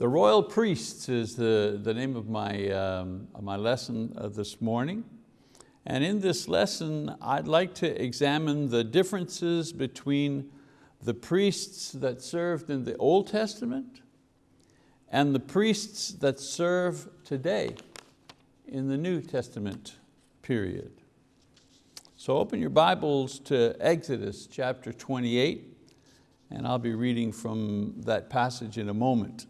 The royal priests is the, the name of my, um, my lesson uh, this morning. And in this lesson, I'd like to examine the differences between the priests that served in the Old Testament and the priests that serve today in the New Testament period. So open your Bibles to Exodus chapter 28, and I'll be reading from that passage in a moment.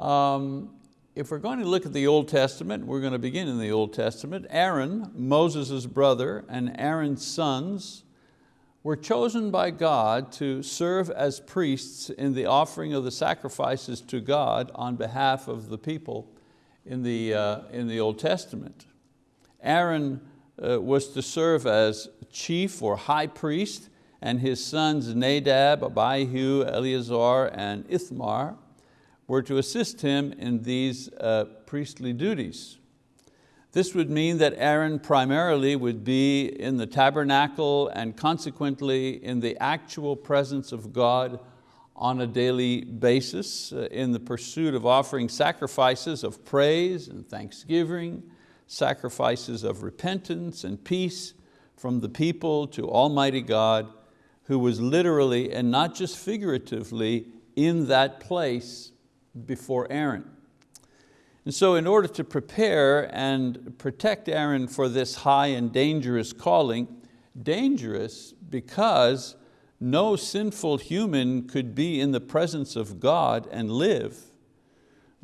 Um, if we're going to look at the Old Testament, we're going to begin in the Old Testament. Aaron, Moses' brother, and Aaron's sons were chosen by God to serve as priests in the offering of the sacrifices to God on behalf of the people in the, uh, in the Old Testament. Aaron uh, was to serve as chief or high priest and his sons Nadab, Abihu, Eleazar, and Ithamar were to assist him in these uh, priestly duties. This would mean that Aaron primarily would be in the tabernacle and consequently in the actual presence of God on a daily basis uh, in the pursuit of offering sacrifices of praise and thanksgiving, sacrifices of repentance and peace from the people to Almighty God who was literally and not just figuratively in that place before Aaron. And so in order to prepare and protect Aaron for this high and dangerous calling, dangerous because no sinful human could be in the presence of God and live.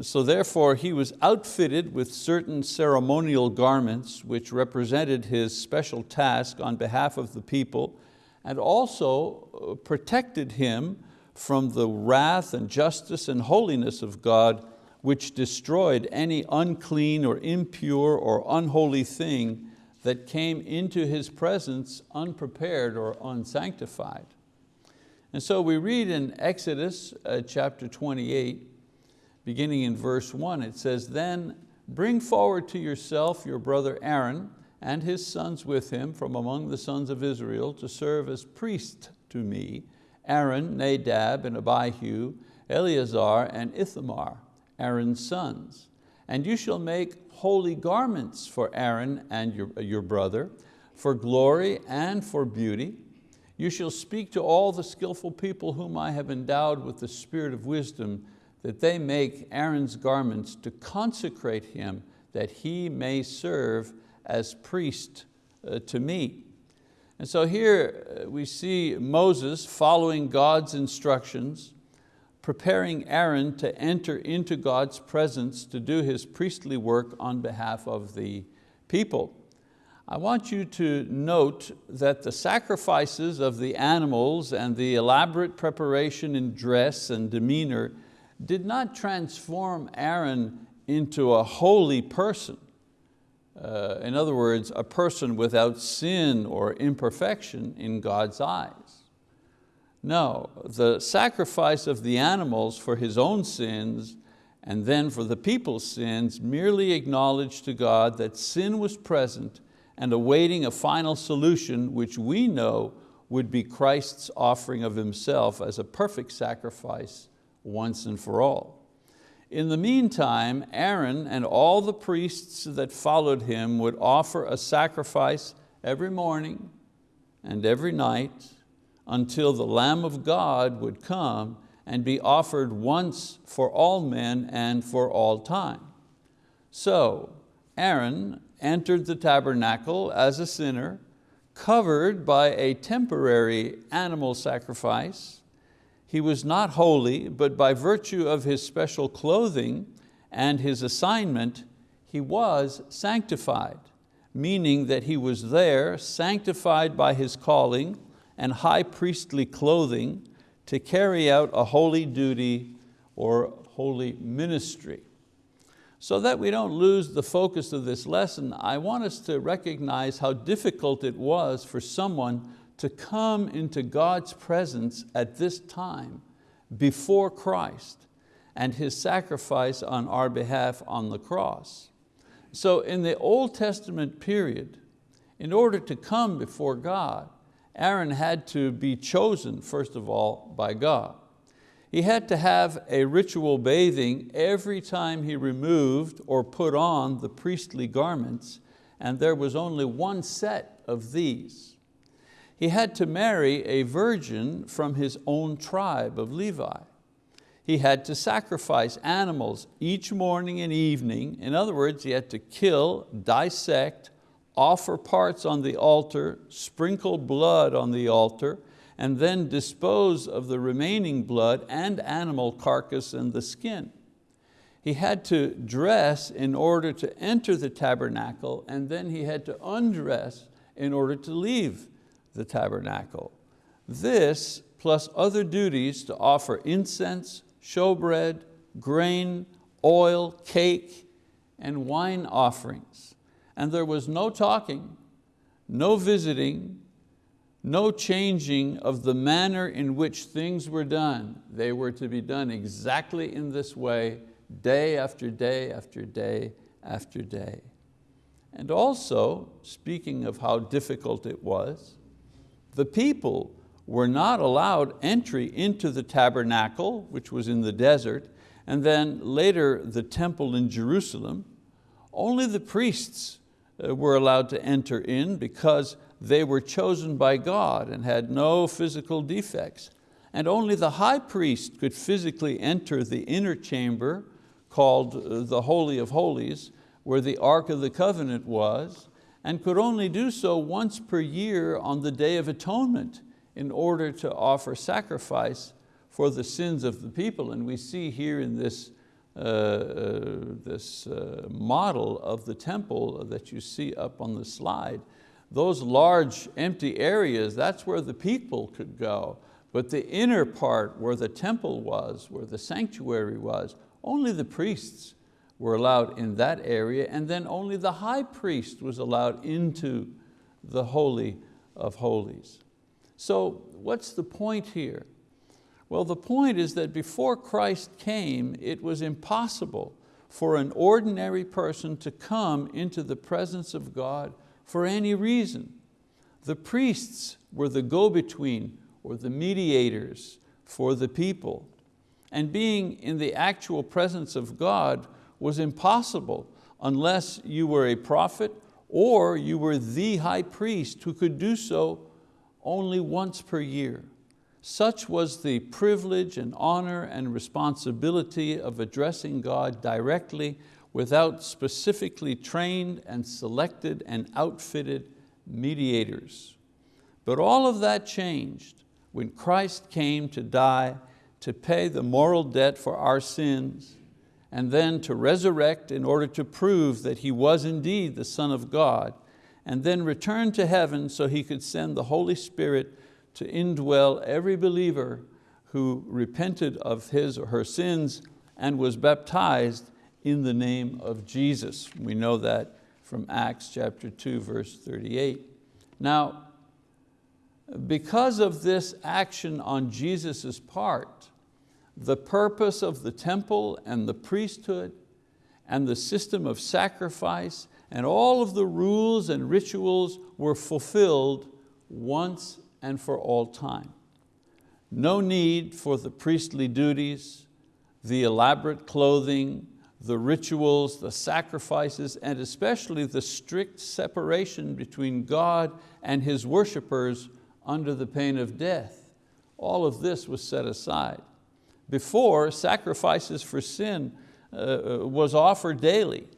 So therefore he was outfitted with certain ceremonial garments which represented his special task on behalf of the people and also uh, protected him from the wrath and justice and holiness of God which destroyed any unclean or impure or unholy thing that came into His presence unprepared or unsanctified. And so we read in Exodus uh, chapter 28, beginning in verse one, it says, then bring forward to yourself your brother Aaron and his sons with him from among the sons of Israel to serve as priests to me, Aaron, Nadab, and Abihu, Eleazar, and Ithamar. Aaron's sons. And you shall make holy garments for Aaron and your, your brother, for glory and for beauty. You shall speak to all the skillful people whom I have endowed with the spirit of wisdom, that they make Aaron's garments to consecrate him, that he may serve as priest uh, to me. And so here uh, we see Moses following God's instructions, preparing Aaron to enter into God's presence to do his priestly work on behalf of the people. I want you to note that the sacrifices of the animals and the elaborate preparation in dress and demeanor did not transform Aaron into a holy person. Uh, in other words, a person without sin or imperfection in God's eyes. No, the sacrifice of the animals for his own sins and then for the people's sins merely acknowledged to God that sin was present and awaiting a final solution which we know would be Christ's offering of Himself as a perfect sacrifice once and for all. In the meantime, Aaron and all the priests that followed him would offer a sacrifice every morning and every night until the Lamb of God would come and be offered once for all men and for all time. So Aaron entered the tabernacle as a sinner, covered by a temporary animal sacrifice. He was not holy, but by virtue of his special clothing and his assignment, he was sanctified, meaning that he was there, sanctified by his calling, and high priestly clothing to carry out a holy duty or holy ministry. So that we don't lose the focus of this lesson, I want us to recognize how difficult it was for someone to come into God's presence at this time before Christ and His sacrifice on our behalf on the cross. So in the Old Testament period, in order to come before God, Aaron had to be chosen, first of all, by God. He had to have a ritual bathing every time he removed or put on the priestly garments, and there was only one set of these. He had to marry a virgin from his own tribe of Levi. He had to sacrifice animals each morning and evening. In other words, he had to kill, dissect, offer parts on the altar, sprinkle blood on the altar, and then dispose of the remaining blood and animal carcass and the skin. He had to dress in order to enter the tabernacle and then he had to undress in order to leave the tabernacle. This, plus other duties to offer incense, showbread, grain, oil, cake, and wine offerings. And there was no talking, no visiting, no changing of the manner in which things were done. They were to be done exactly in this way, day after day after day after day. And also, speaking of how difficult it was, the people were not allowed entry into the tabernacle, which was in the desert, and then later the temple in Jerusalem. Only the priests uh, were allowed to enter in because they were chosen by God and had no physical defects. And only the high priest could physically enter the inner chamber called uh, the Holy of Holies, where the Ark of the Covenant was, and could only do so once per year on the Day of Atonement in order to offer sacrifice for the sins of the people. And we see here in this, uh, uh, this uh, model of the temple that you see up on the slide, those large empty areas, that's where the people could go. But the inner part where the temple was, where the sanctuary was, only the priests were allowed in that area and then only the high priest was allowed into the Holy of Holies. So what's the point here? Well, the point is that before Christ came, it was impossible for an ordinary person to come into the presence of God for any reason. The priests were the go-between or the mediators for the people. And being in the actual presence of God was impossible unless you were a prophet or you were the high priest who could do so only once per year. Such was the privilege and honor and responsibility of addressing God directly without specifically trained and selected and outfitted mediators. But all of that changed when Christ came to die to pay the moral debt for our sins and then to resurrect in order to prove that He was indeed the Son of God and then return to heaven so He could send the Holy Spirit to indwell every believer who repented of his or her sins and was baptized in the name of Jesus. We know that from Acts chapter 2, verse 38. Now, because of this action on Jesus' part, the purpose of the temple and the priesthood and the system of sacrifice and all of the rules and rituals were fulfilled once and for all time. No need for the priestly duties, the elaborate clothing, the rituals, the sacrifices, and especially the strict separation between God and His worshipers under the pain of death. All of this was set aside. Before, sacrifices for sin uh, uh was offered daily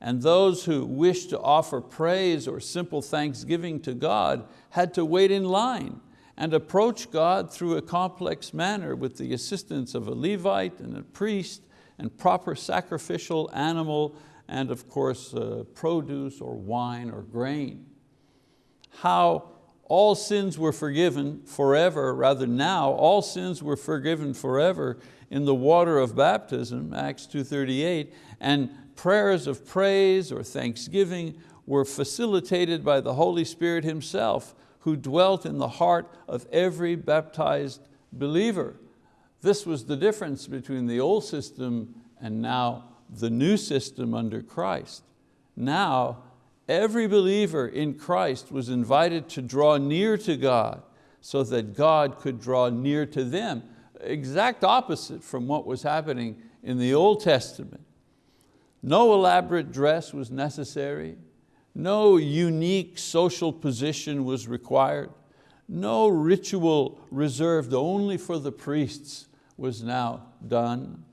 and those who wished to offer praise or simple thanksgiving to God had to wait in line and approach God through a complex manner with the assistance of a Levite and a priest and proper sacrificial animal and of course uh, produce or wine or grain. How all sins were forgiven forever, rather now, all sins were forgiven forever in the water of baptism, Acts 2.38, and prayers of praise or thanksgiving were facilitated by the Holy Spirit Himself who dwelt in the heart of every baptized believer. This was the difference between the old system and now the new system under Christ. Now, every believer in Christ was invited to draw near to God so that God could draw near to them. exact opposite from what was happening in the Old Testament. No elaborate dress was necessary. No unique social position was required. No ritual reserved only for the priests was now done.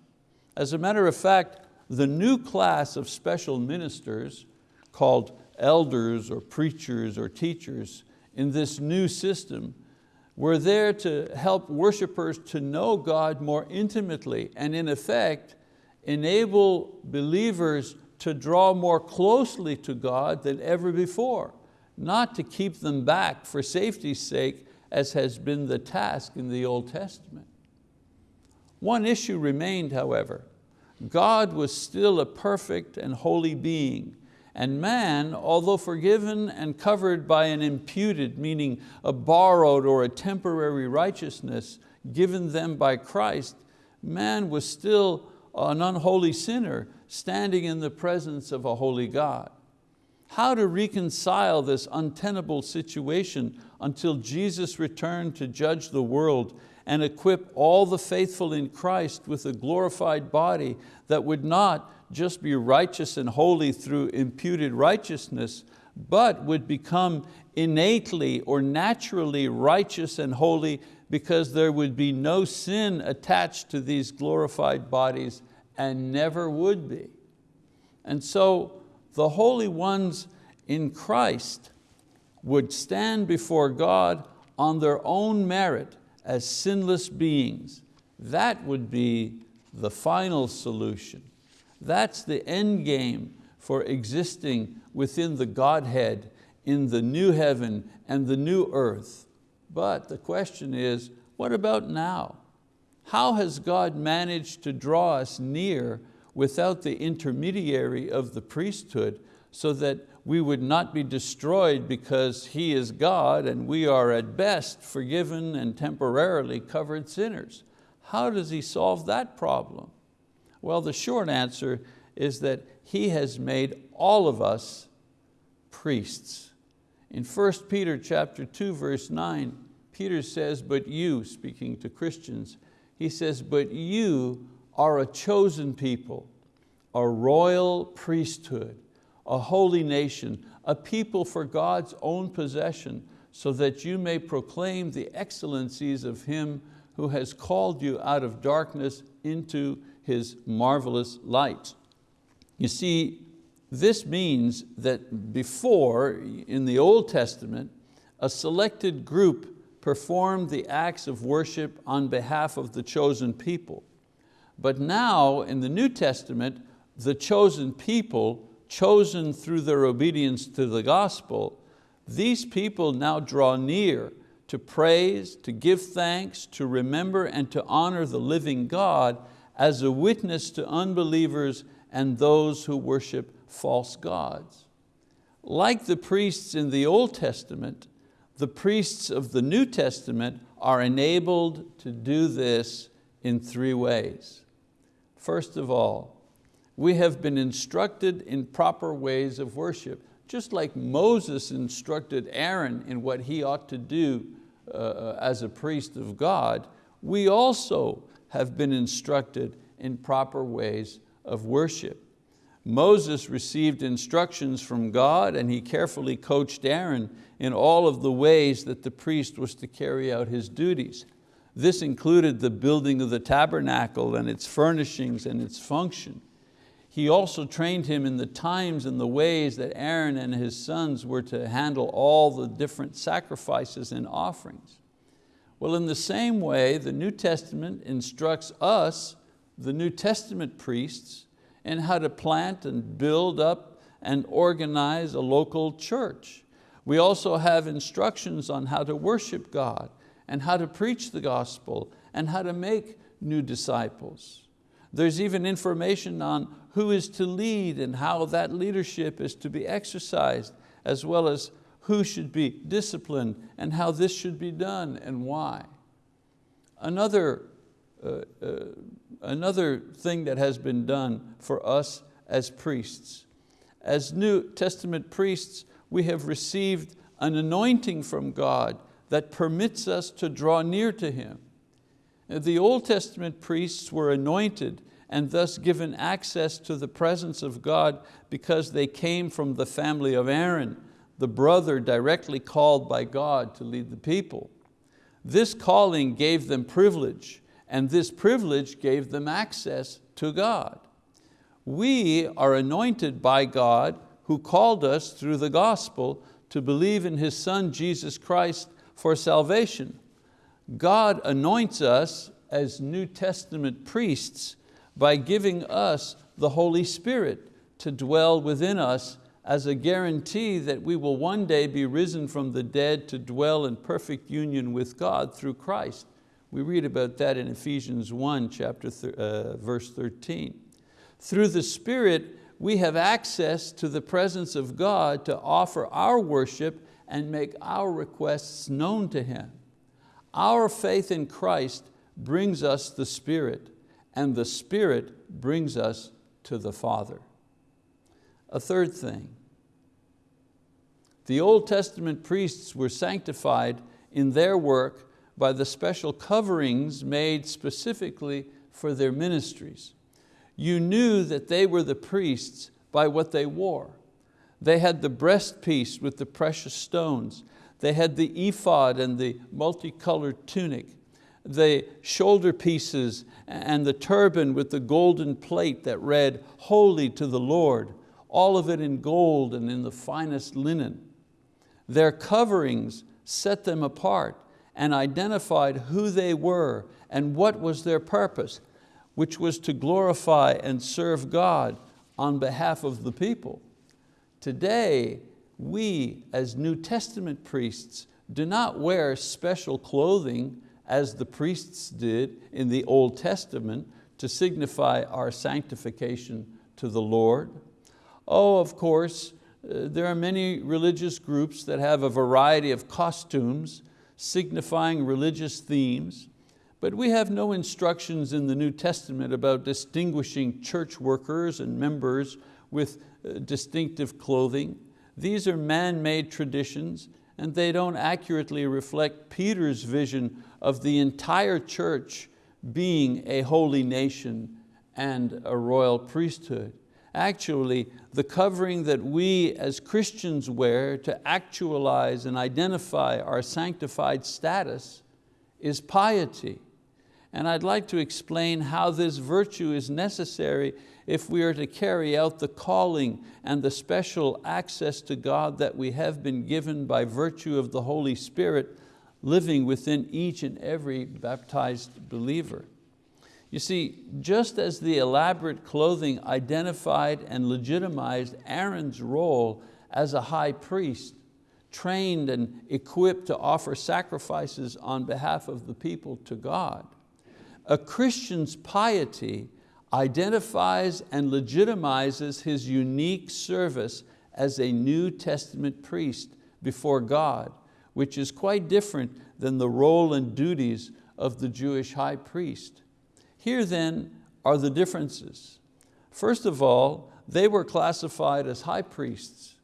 As a matter of fact, the new class of special ministers called elders or preachers or teachers in this new system were there to help worshipers to know God more intimately and in effect enable believers to draw more closely to God than ever before, not to keep them back for safety's sake as has been the task in the Old Testament. One issue remained, however. God was still a perfect and holy being, and man, although forgiven and covered by an imputed, meaning a borrowed or a temporary righteousness given them by Christ, man was still an unholy sinner standing in the presence of a holy God. How to reconcile this untenable situation until Jesus returned to judge the world and equip all the faithful in Christ with a glorified body that would not just be righteous and holy through imputed righteousness, but would become innately or naturally righteous and holy because there would be no sin attached to these glorified bodies and never would be. And so the holy ones in Christ would stand before God on their own merit as sinless beings. That would be the final solution. That's the end game for existing within the Godhead in the new heaven and the new earth. But the question is, what about now? How has God managed to draw us near without the intermediary of the priesthood so that we would not be destroyed because He is God and we are at best forgiven and temporarily covered sinners? How does He solve that problem? Well, the short answer is that He has made all of us priests. In 1 Peter chapter 2, verse 9, Peter says, but you, speaking to Christians, he says, but you are a chosen people, a royal priesthood, a holy nation, a people for God's own possession, so that you may proclaim the excellencies of Him who has called you out of darkness into His marvelous light. You see, this means that before, in the Old Testament, a selected group performed the acts of worship on behalf of the chosen people. But now in the New Testament, the chosen people, chosen through their obedience to the gospel, these people now draw near to praise, to give thanks, to remember and to honor the living God as a witness to unbelievers and those who worship false gods. Like the priests in the Old Testament, the priests of the New Testament are enabled to do this in three ways. First of all, we have been instructed in proper ways of worship, just like Moses instructed Aaron in what he ought to do uh, as a priest of God, we also have been instructed in proper ways of worship. Moses received instructions from God and he carefully coached Aaron in all of the ways that the priest was to carry out his duties. This included the building of the tabernacle and its furnishings and its function. He also trained him in the times and the ways that Aaron and his sons were to handle all the different sacrifices and offerings. Well, in the same way, the New Testament instructs us, the New Testament priests, in how to plant and build up and organize a local church. We also have instructions on how to worship God and how to preach the gospel and how to make new disciples. There's even information on who is to lead and how that leadership is to be exercised, as well as who should be disciplined and how this should be done and why. Another uh, uh, another thing that has been done for us as priests. As New Testament priests, we have received an anointing from God that permits us to draw near to Him. The Old Testament priests were anointed and thus given access to the presence of God because they came from the family of Aaron, the brother directly called by God to lead the people. This calling gave them privilege and this privilege gave them access to God. We are anointed by God who called us through the gospel to believe in His Son Jesus Christ for salvation. God anoints us as New Testament priests by giving us the Holy Spirit to dwell within us as a guarantee that we will one day be risen from the dead to dwell in perfect union with God through Christ. We read about that in Ephesians 1, chapter uh, verse 13. Through the Spirit, we have access to the presence of God to offer our worship and make our requests known to Him. Our faith in Christ brings us the Spirit and the Spirit brings us to the Father. A third thing, the Old Testament priests were sanctified in their work by the special coverings made specifically for their ministries. You knew that they were the priests by what they wore. They had the breastpiece with the precious stones. They had the ephod and the multicolored tunic the shoulder pieces and the turban with the golden plate that read, holy to the Lord, all of it in gold and in the finest linen. Their coverings set them apart and identified who they were and what was their purpose, which was to glorify and serve God on behalf of the people. Today, we as New Testament priests do not wear special clothing as the priests did in the Old Testament to signify our sanctification to the Lord. Oh, of course, there are many religious groups that have a variety of costumes signifying religious themes, but we have no instructions in the New Testament about distinguishing church workers and members with uh, distinctive clothing. These are man-made traditions and they don't accurately reflect Peter's vision of the entire church being a holy nation and a royal priesthood. Actually, the covering that we as Christians wear to actualize and identify our sanctified status is piety. And I'd like to explain how this virtue is necessary if we are to carry out the calling and the special access to God that we have been given by virtue of the Holy Spirit living within each and every baptized believer. You see, just as the elaborate clothing identified and legitimized Aaron's role as a high priest, trained and equipped to offer sacrifices on behalf of the people to God, a Christian's piety identifies and legitimizes his unique service as a New Testament priest before God, which is quite different than the role and duties of the Jewish high priest. Here then are the differences. First of all, they were classified as high priests,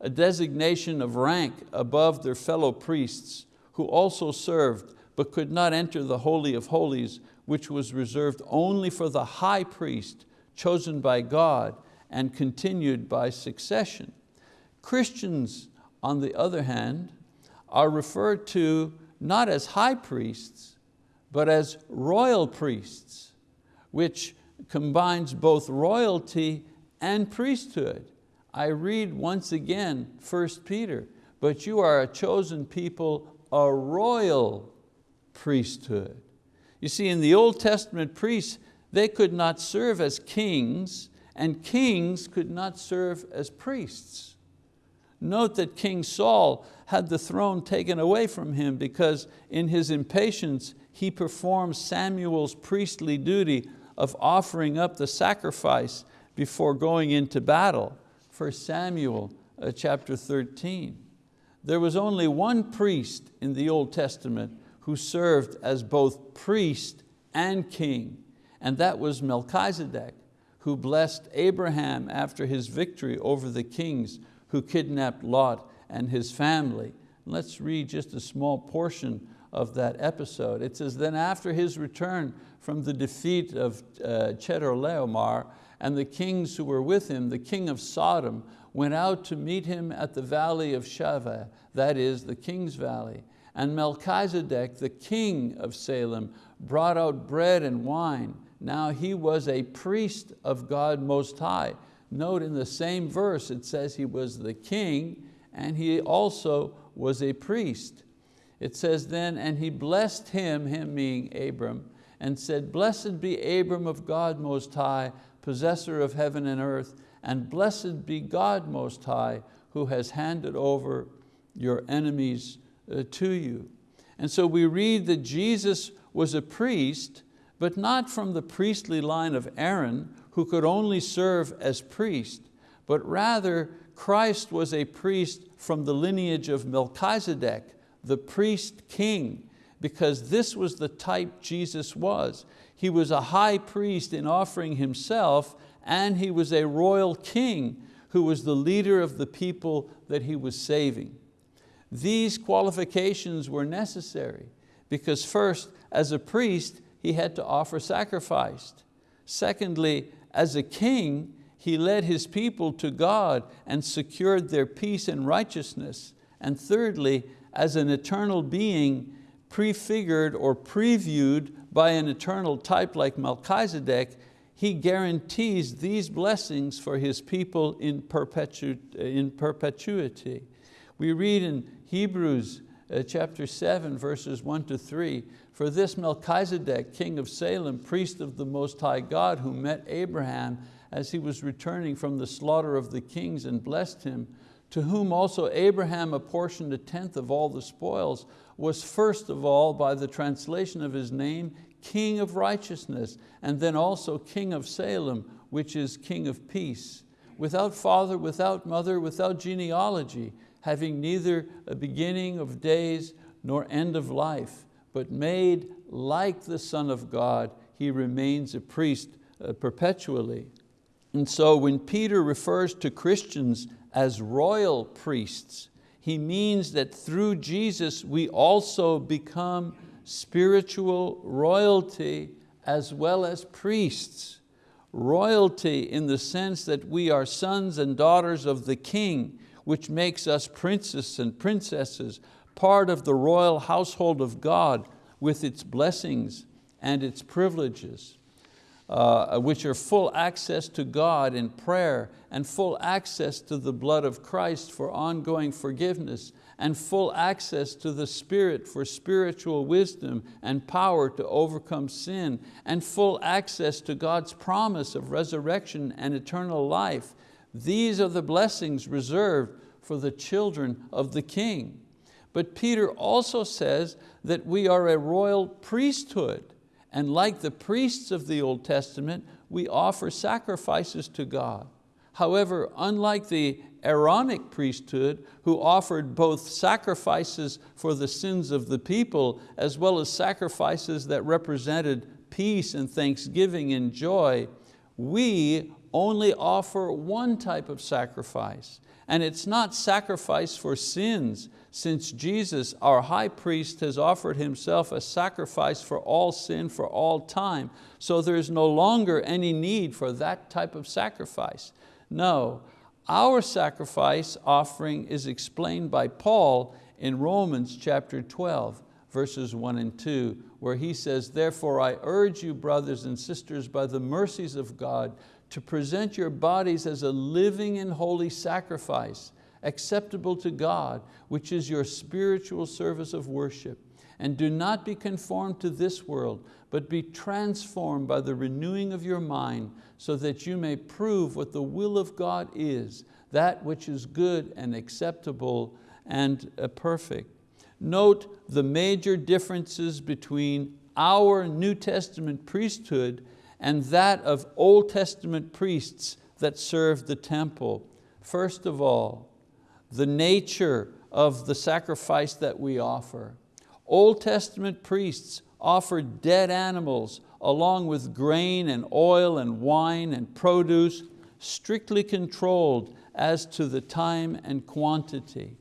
a designation of rank above their fellow priests who also served but could not enter the Holy of Holies which was reserved only for the high priest chosen by God and continued by succession. Christians, on the other hand, are referred to not as high priests, but as royal priests, which combines both royalty and priesthood. I read once again 1 Peter, but you are a chosen people, a royal priesthood. You see, in the Old Testament priests, they could not serve as kings and kings could not serve as priests. Note that King Saul had the throne taken away from him because in his impatience he performed Samuel's priestly duty of offering up the sacrifice before going into battle. 1 Samuel uh, chapter 13. There was only one priest in the Old Testament who served as both priest and king, and that was Melchizedek, who blessed Abraham after his victory over the kings who kidnapped Lot and his family. Let's read just a small portion of that episode. It says, then after his return from the defeat of uh, Chedorlaomer and the kings who were with him, the king of Sodom went out to meet him at the valley of Shaveh, that is the king's valley. And Melchizedek, the king of Salem, brought out bread and wine. Now he was a priest of God Most High. Note in the same verse it says he was the king and he also was a priest. It says then, and he blessed him, him being Abram, and said, blessed be Abram of God Most High, possessor of heaven and earth, and blessed be God Most High, who has handed over your enemies uh, to you. And so we read that Jesus was a priest, but not from the priestly line of Aaron, who could only serve as priest, but rather Christ was a priest from the lineage of Melchizedek, the priest king, because this was the type Jesus was. He was a high priest in offering himself and he was a royal king who was the leader of the people that he was saving. These qualifications were necessary because first, as a priest, he had to offer sacrifice. Secondly, as a king, he led his people to God and secured their peace and righteousness. And thirdly, as an eternal being, prefigured or previewed by an eternal type like Melchizedek, he guarantees these blessings for His people in, perpetu in perpetuity. We read in Hebrews uh, chapter 7, verses 1 to 3, for this Melchizedek, king of Salem, priest of the Most High God, who met Abraham as he was returning from the slaughter of the kings and blessed him, to whom also Abraham apportioned a tenth of all the spoils, was first of all, by the translation of his name, King of righteousness, and then also King of Salem, which is King of peace. Without father, without mother, without genealogy, having neither a beginning of days nor end of life, but made like the Son of God, he remains a priest uh, perpetually. And so when Peter refers to Christians as royal priests, he means that through Jesus we also become spiritual royalty as well as priests. Royalty in the sense that we are sons and daughters of the king, which makes us princes and princesses, part of the royal household of God with its blessings and its privileges uh, which are full access to God in prayer and full access to the blood of Christ for ongoing forgiveness and full access to the Spirit for spiritual wisdom and power to overcome sin and full access to God's promise of resurrection and eternal life. These are the blessings reserved for the children of the King. But Peter also says that we are a royal priesthood and like the priests of the Old Testament, we offer sacrifices to God. However, unlike the Aaronic priesthood, who offered both sacrifices for the sins of the people, as well as sacrifices that represented peace and thanksgiving and joy, we only offer one type of sacrifice. And it's not sacrifice for sins, since Jesus, our high priest, has offered himself a sacrifice for all sin for all time. So there's no longer any need for that type of sacrifice. No, our sacrifice offering is explained by Paul in Romans chapter 12, verses one and two, where he says, therefore I urge you brothers and sisters by the mercies of God to present your bodies as a living and holy sacrifice, acceptable to God, which is your spiritual service of worship. And do not be conformed to this world, but be transformed by the renewing of your mind, so that you may prove what the will of God is, that which is good and acceptable and uh, perfect. Note the major differences between our New Testament priesthood and that of Old Testament priests that served the temple. First of all, the nature of the sacrifice that we offer. Old Testament priests offered dead animals along with grain and oil and wine and produce, strictly controlled as to the time and quantity.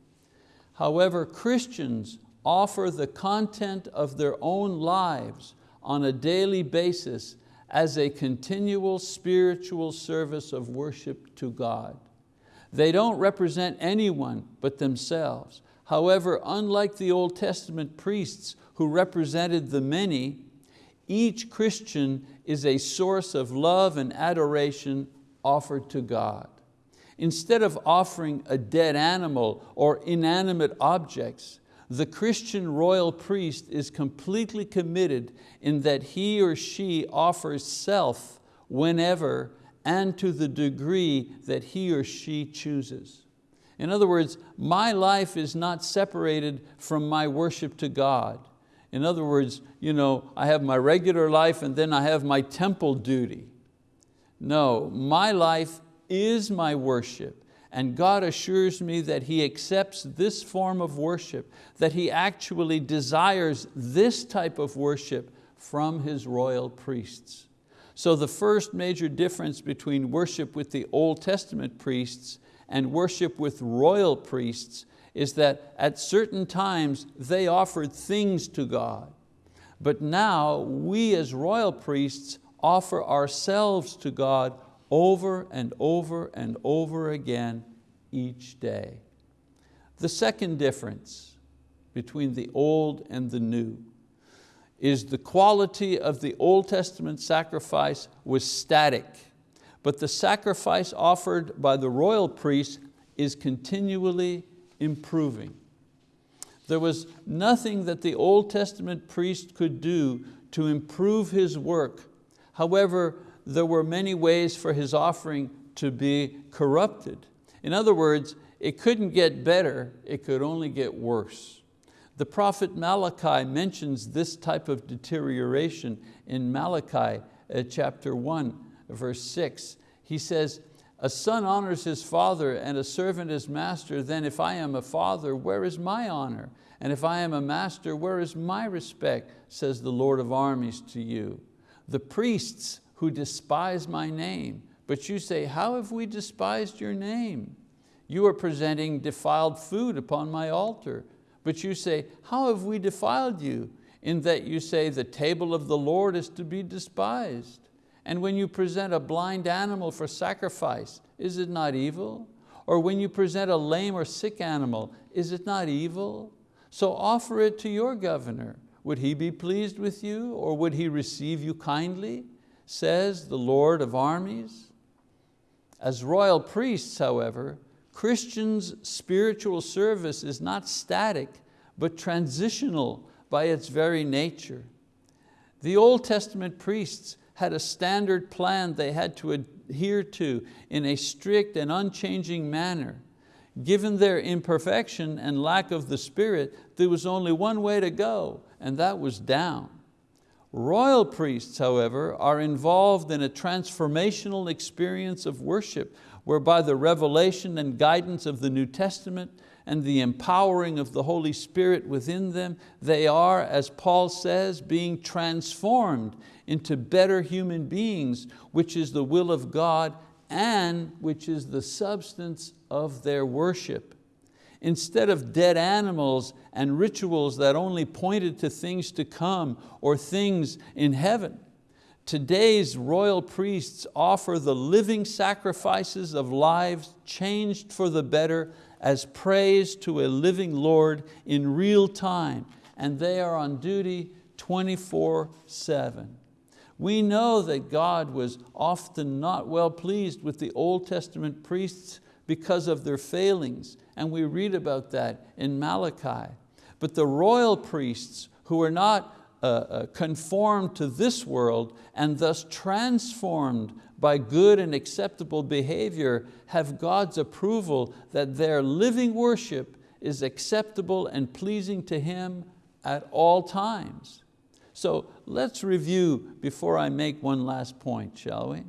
However, Christians offer the content of their own lives on a daily basis as a continual spiritual service of worship to God. They don't represent anyone but themselves. However, unlike the Old Testament priests who represented the many, each Christian is a source of love and adoration offered to God. Instead of offering a dead animal or inanimate objects, the Christian royal priest is completely committed in that he or she offers self whenever and to the degree that he or she chooses. In other words, my life is not separated from my worship to God. In other words, you know, I have my regular life and then I have my temple duty. No, my life is my worship and God assures me that He accepts this form of worship, that He actually desires this type of worship from His royal priests. So the first major difference between worship with the Old Testament priests and worship with royal priests is that at certain times they offered things to God. But now we as royal priests offer ourselves to God over and over and over again each day. The second difference between the old and the new is the quality of the Old Testament sacrifice was static, but the sacrifice offered by the royal priest is continually improving. There was nothing that the Old Testament priest could do to improve his work. However, there were many ways for his offering to be corrupted. In other words, it couldn't get better, it could only get worse. The prophet Malachi mentions this type of deterioration in Malachi uh, chapter 1, verse 6. He says, a son honors his father and a servant his master, then if I am a father, where is my honor? And if I am a master, where is my respect, says the Lord of armies to you. The priests who despise my name, but you say, how have we despised your name? You are presenting defiled food upon my altar. But you say, how have we defiled you? In that you say, the table of the Lord is to be despised. And when you present a blind animal for sacrifice, is it not evil? Or when you present a lame or sick animal, is it not evil? So offer it to your governor. Would he be pleased with you or would he receive you kindly? Says the Lord of armies. As royal priests, however, Christians' spiritual service is not static, but transitional by its very nature. The Old Testament priests had a standard plan they had to adhere to in a strict and unchanging manner. Given their imperfection and lack of the Spirit, there was only one way to go, and that was down. Royal priests, however, are involved in a transformational experience of worship whereby the revelation and guidance of the New Testament and the empowering of the Holy Spirit within them, they are, as Paul says, being transformed into better human beings, which is the will of God and which is the substance of their worship. Instead of dead animals and rituals that only pointed to things to come or things in heaven, Today's royal priests offer the living sacrifices of lives changed for the better as praise to a living Lord in real time, and they are on duty 24 seven. We know that God was often not well pleased with the Old Testament priests because of their failings, and we read about that in Malachi. But the royal priests who are not uh, uh, conformed to this world and thus transformed by good and acceptable behavior have God's approval that their living worship is acceptable and pleasing to Him at all times. So let's review before I make one last point, shall we?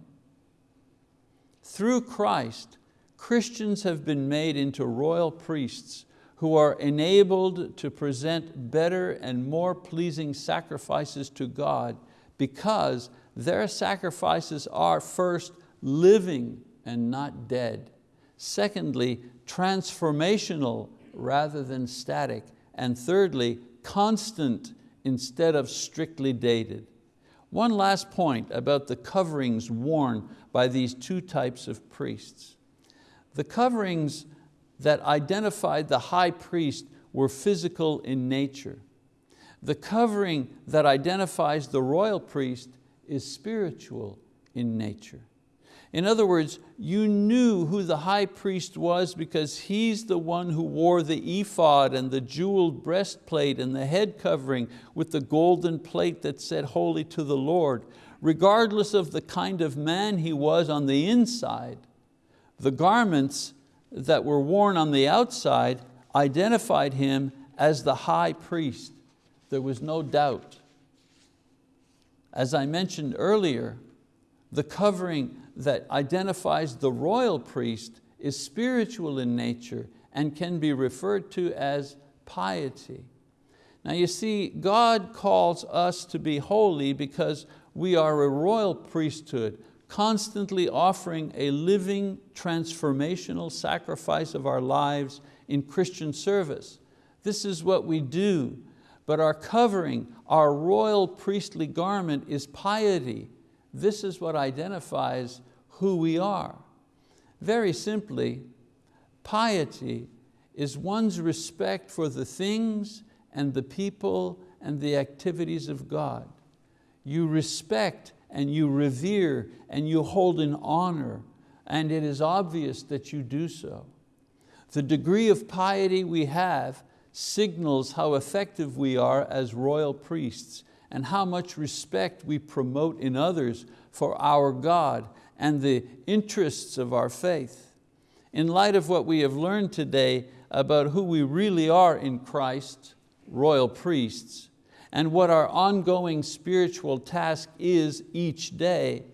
Through Christ, Christians have been made into royal priests who are enabled to present better and more pleasing sacrifices to God because their sacrifices are first living and not dead. Secondly, transformational rather than static. And thirdly, constant instead of strictly dated. One last point about the coverings worn by these two types of priests. The coverings that identified the high priest were physical in nature. The covering that identifies the royal priest is spiritual in nature. In other words, you knew who the high priest was because he's the one who wore the ephod and the jeweled breastplate and the head covering with the golden plate that said holy to the Lord. Regardless of the kind of man he was on the inside, the garments that were worn on the outside identified him as the high priest. There was no doubt. As I mentioned earlier, the covering that identifies the royal priest is spiritual in nature and can be referred to as piety. Now you see, God calls us to be holy because we are a royal priesthood, constantly offering a living, transformational sacrifice of our lives in Christian service. This is what we do, but our covering, our royal priestly garment is piety. This is what identifies who we are. Very simply, piety is one's respect for the things and the people and the activities of God. You respect and you revere and you hold in honor and it is obvious that you do so. The degree of piety we have signals how effective we are as royal priests and how much respect we promote in others for our God and the interests of our faith. In light of what we have learned today about who we really are in Christ, royal priests, and what our ongoing spiritual task is each day,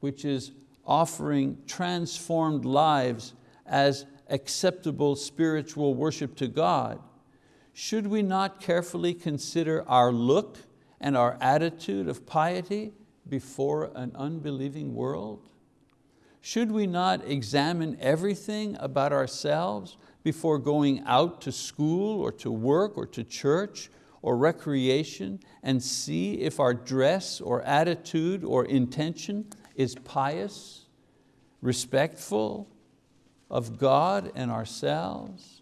which is offering transformed lives as acceptable spiritual worship to God, should we not carefully consider our look and our attitude of piety before an unbelieving world? Should we not examine everything about ourselves before going out to school or to work or to church or recreation and see if our dress or attitude or intention is pious, respectful of God and ourselves?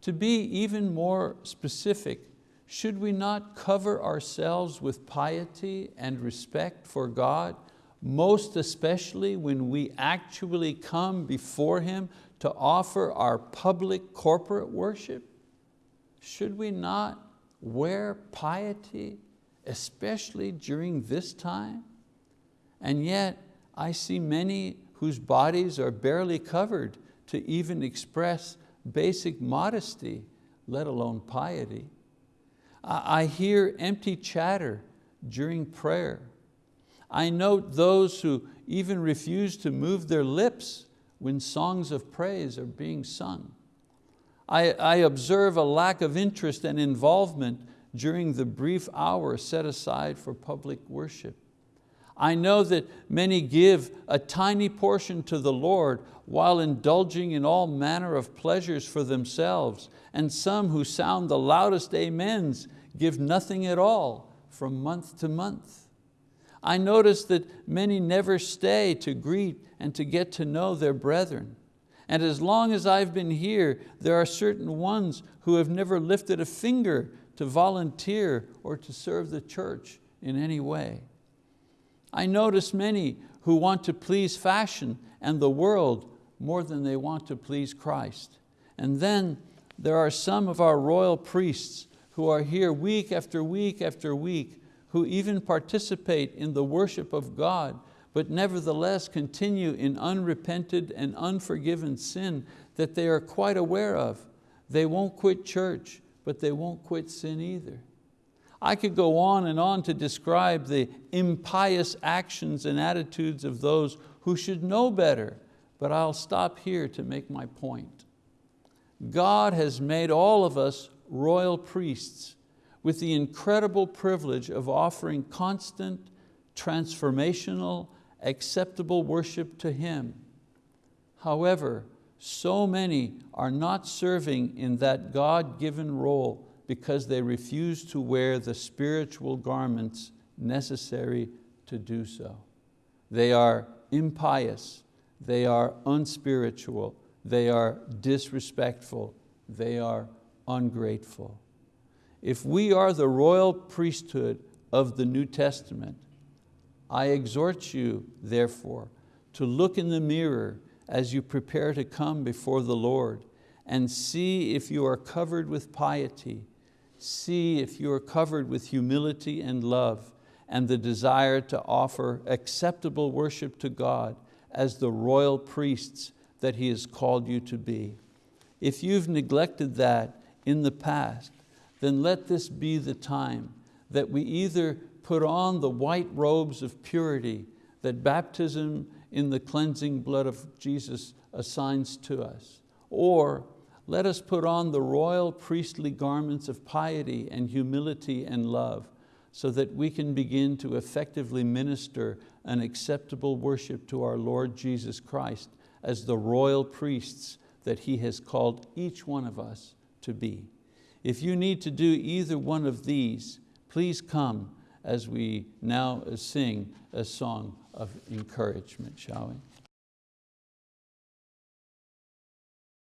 To be even more specific, should we not cover ourselves with piety and respect for God most especially when we actually come before Him to offer our public corporate worship? Should we not wear piety, especially during this time? And yet, I see many whose bodies are barely covered to even express basic modesty, let alone piety. I hear empty chatter during prayer I note those who even refuse to move their lips when songs of praise are being sung. I, I observe a lack of interest and involvement during the brief hour set aside for public worship. I know that many give a tiny portion to the Lord while indulging in all manner of pleasures for themselves, and some who sound the loudest amens give nothing at all from month to month. I notice that many never stay to greet and to get to know their brethren. And as long as I've been here, there are certain ones who have never lifted a finger to volunteer or to serve the church in any way. I notice many who want to please fashion and the world more than they want to please Christ. And then there are some of our royal priests who are here week after week after week who even participate in the worship of God, but nevertheless continue in unrepented and unforgiven sin that they are quite aware of. They won't quit church, but they won't quit sin either. I could go on and on to describe the impious actions and attitudes of those who should know better, but I'll stop here to make my point. God has made all of us royal priests with the incredible privilege of offering constant, transformational, acceptable worship to Him. However, so many are not serving in that God-given role because they refuse to wear the spiritual garments necessary to do so. They are impious, they are unspiritual, they are disrespectful, they are ungrateful. If we are the royal priesthood of the New Testament, I exhort you, therefore, to look in the mirror as you prepare to come before the Lord and see if you are covered with piety, see if you are covered with humility and love and the desire to offer acceptable worship to God as the royal priests that He has called you to be. If you've neglected that in the past, then let this be the time that we either put on the white robes of purity that baptism in the cleansing blood of Jesus assigns to us, or let us put on the royal priestly garments of piety and humility and love so that we can begin to effectively minister an acceptable worship to our Lord Jesus Christ as the royal priests that He has called each one of us to be. If you need to do either one of these, please come as we now sing a song of encouragement, shall we?